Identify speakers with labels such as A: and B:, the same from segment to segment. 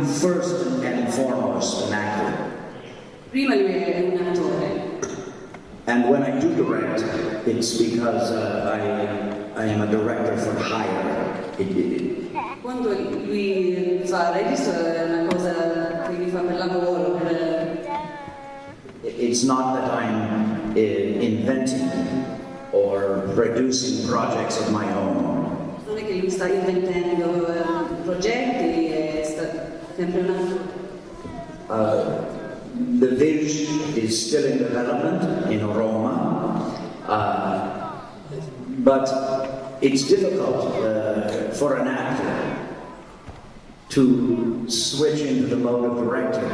A: First and foremost an actor.
B: Prima lui è un attore
A: And when I do direct, it's because uh, I, I am a director for hire. It, it,
B: Quando lui fa registro è una cosa che lui fa per lavoro, per...
A: it's not that I'm uh, inventing or producing projects of my own.
B: non è che lui sta inventando eh, progetti,
A: Uh, the Vij is still in development in Roma, uh, but it's difficult uh, for an actor to switch into the mode of directing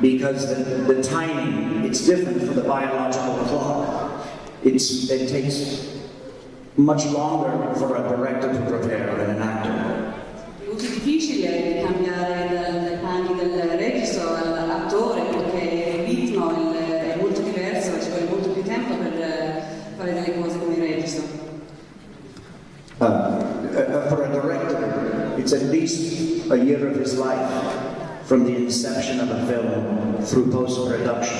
A: because the, the timing, it's different from the biological clock. It's, it takes much longer for a director to prepare than an actor.
B: È molto difficile cambiare dal- dai panni del registro all'attore perché il ritmo il- è molto diverso, ci vuole molto più tempo per eh, fare delle cose come il registro.
A: Uh, uh, for a director, it's at least a year of his life from the inception of a film through post-production.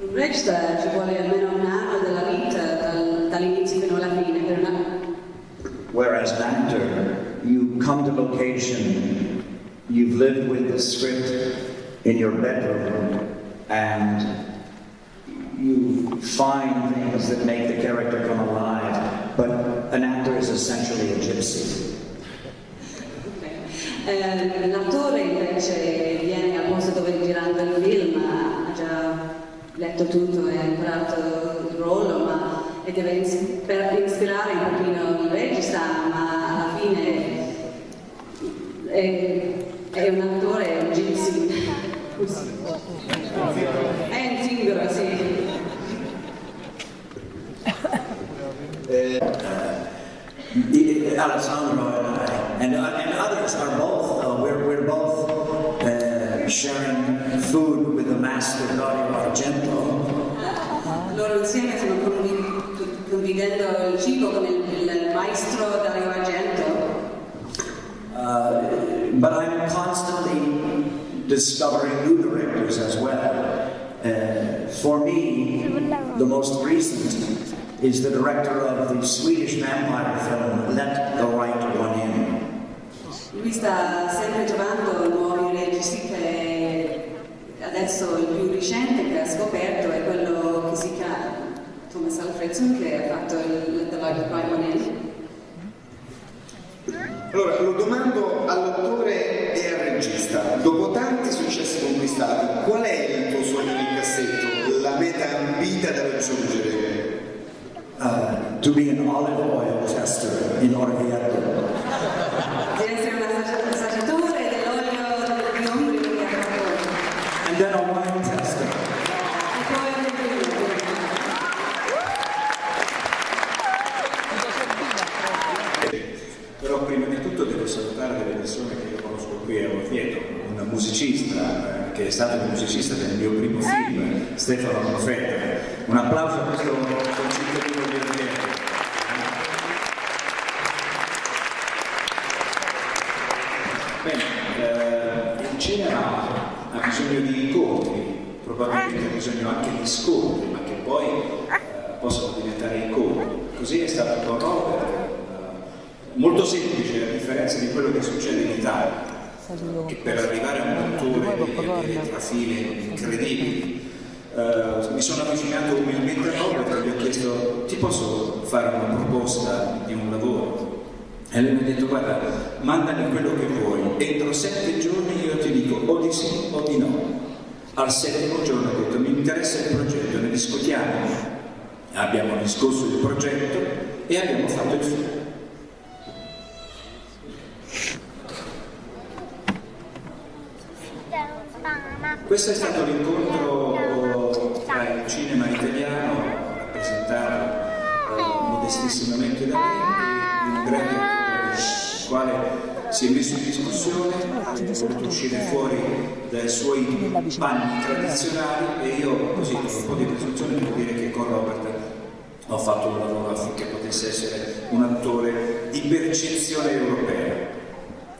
B: Un regista ci vuole almeno un anno della vita, dal- dall'inizio fino alla fine, per una,
A: Whereas an actor, you come to location, you've lived with the script in your bedroom, and you find things that make the character come alive. But an actor is essentially a gypsy.
B: Eh, L'attore invece viene al posto dove girando il film, ha già letto tutto e ha imparato il ruolo, ma e deve ispirare un pochino il regista, ma alla fine è, è un attore, è un gypsy. È un zingaro, sì.
A: Uh, Alessandro
B: Loro insieme stanno condiv- condividendo il cibo con il, il maestro Dario Argento.
A: Uh, but I'm constantly discovering new directors as well. Uh, for me, the most recent is the director of the Swedish vampire film Let the Right One In.
B: Lui sta sempre trovando nuovi registi che adesso il più recente che ha scoperto è quello Che ha fatto il The Light of Right One In.
C: Allora, lo domando all'attore e al regista. Dopo tanti successi conquistati, qual è il tuo sogno di cassetto, la meta ambita da raggiungere?
A: Uh, to be an olive oil tester in Orvieto.
B: Di essere un assaggi- assaggiatore dell'olio di ombrio che ha fatto
A: And then a wine tester.
B: e poi anche il vino.
D: Però prima di tutto devo salutare delle persone che io conosco qui a Orvieto, un musicista eh, che è stato un musicista del mio primo film, Stefano Profeta. Un applauso a questo concittadino di Orvieto. Bene, eh, il cinema ha bisogno di incontri, probabilmente ha bisogno anche di scontri, ma che poi eh, possono diventare incontri. Così è stato con Robert, eh, molto semplice a differenza di quello che succede in Italia, che per arrivare a un devi avere trafile incredibili. Eh, mi sono avvicinato umilmente a Robert e gli ho chiesto ti posso fare una proposta di un lavoro? E lui mi ha detto guarda, mandami quello che vuoi, entro sette giorni io ti dico o di sì o di no. Al settimo giorno ho detto mi interessa il progetto, ne discutiamo. Abbiamo discusso il progetto e abbiamo fatto il film. Questo è stato l'incontro tra il cinema italiano, rappresentato eh, modestissimamente da me, e un grande attore, il quale si è messo in discussione, ha voluto uscire fuori dai suoi panni tradizionali e io così con un po' di presunzione devo dire che con Robert ho fatto un lavoro affinché potesse essere un attore di percezione europea.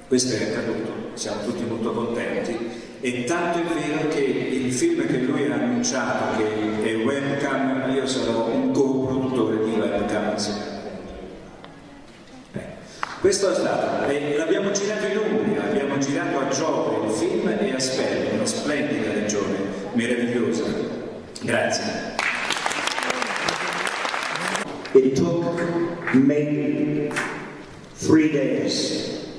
D: Questo è accaduto, siamo tutti molto contenti e tanto è vero che il film che lui ha annunciato che è webcam, io sarò un co-produttore di webcam. Beh, Questo è stato, e l'abbiamo girato in Umbria, abbiamo girato a Giove il film e a Sperri, una splendida regione, meravigliosa. Grazie.
A: It took maybe three days,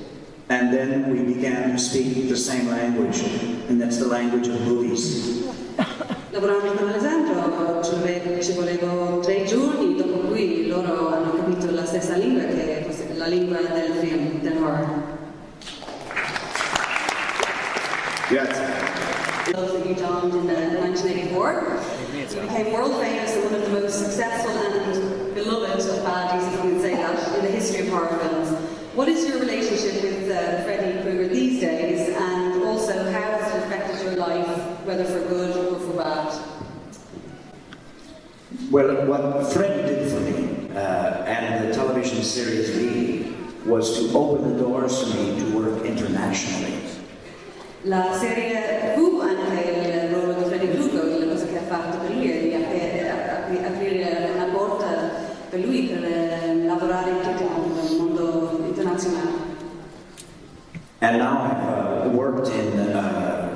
A: and then we began to speak the same language, and that's the language of movies.
B: Lavorando con Alessandro ci ci volevo tre giorni, dopo cui loro hanno capito la stessa lingua che è la lingua del film, del horror.
C: Grazie.
B: Those that you donned in the 1984. You became world famous and one of the most successful and beloved of baddies, if you can say that, in the history of horror films. What is your relationship with uh, Freddy Krueger these days, and also how has it affected your life, whether for good or for bad?
A: Well, what Fred did for me, uh, and the television series B, was to open the doors for me to work internationally.
B: La serie fu anche il ruolo di Freddy Krueger, la cosa che ha fatto per lui è di apri- apri- aprire una porta per lui per eh, lavorare in tutto il mondo, nel mondo internazionale.
A: And now I've uh, worked in uh,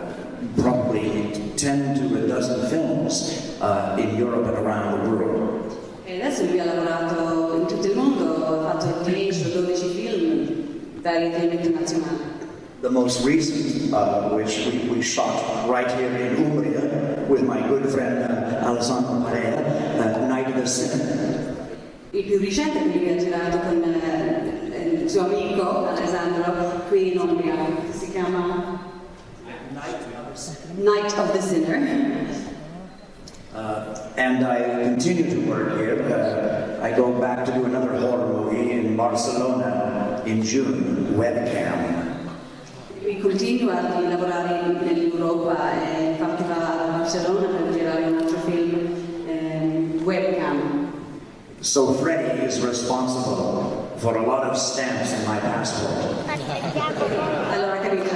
A: probably 10 to a dozen films uh, in Europe and around the world.
B: E adesso lui ha lavorato in tutto il mondo, ha fatto 10 o 12 film, vari film internazionali.
A: The most recent, uh, which we, we shot right here in Umbria with my good friend uh, Alessandro Perrella, uh, Night of the Sin.
B: Il più recente che lui ha girato con eh, il suo amico Alessandro qui in Umbria, che si chiama Night of the Sinner.
A: Uh, and I continue to work here. Uh, I go back to do another horror movie in Barcelona in June, Webcam.
B: Lui continua a lavorare in- nell'Europa e infatti va a Barcellona per girare un altro film, eh, Webcam.
A: So Freddy is responsible for a lot of stamps in my passport.